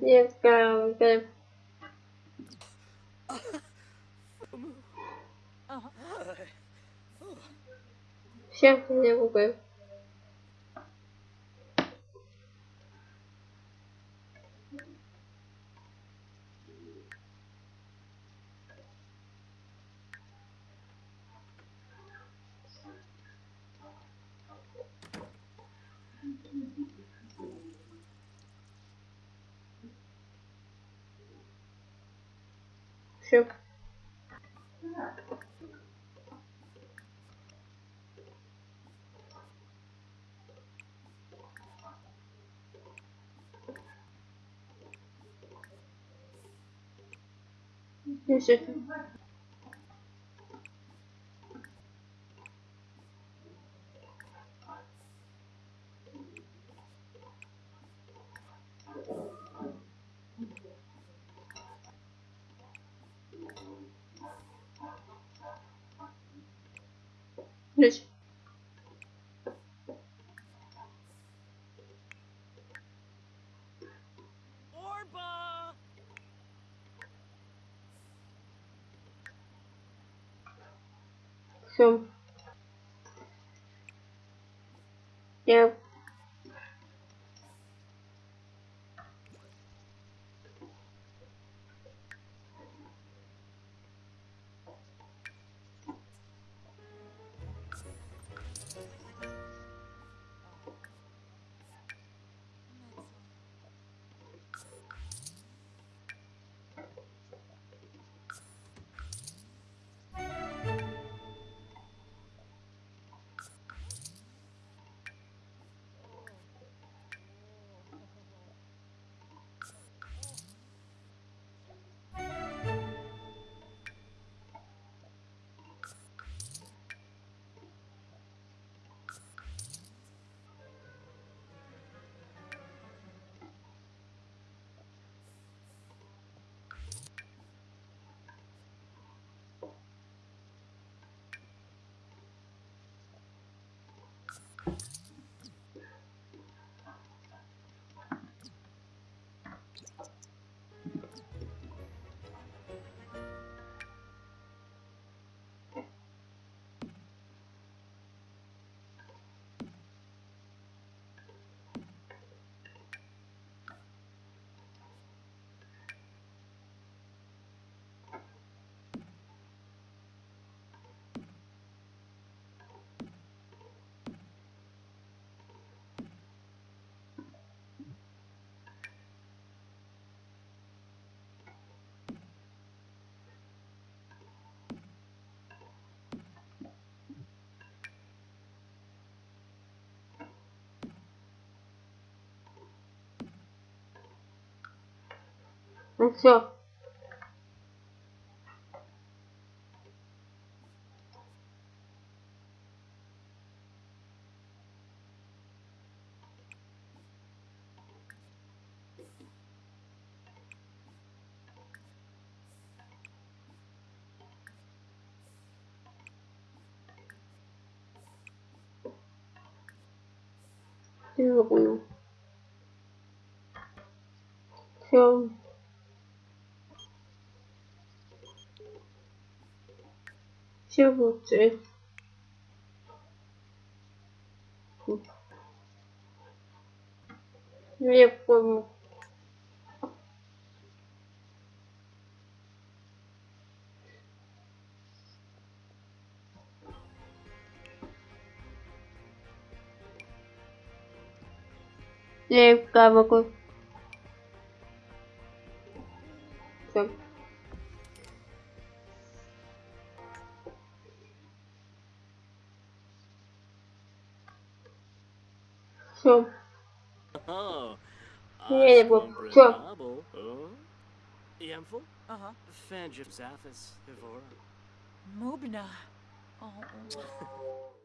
Нет, ка- ка- Всем не губы. Все. Все. Здесь. Все. Я Ну все. Я понял. Все. Все лучше. Я помню. Я могу. Все. Oh. Yeah, well, cool. Yamful? Uh-huh. Fangif Zaphis, Evora. Mubna. Oh.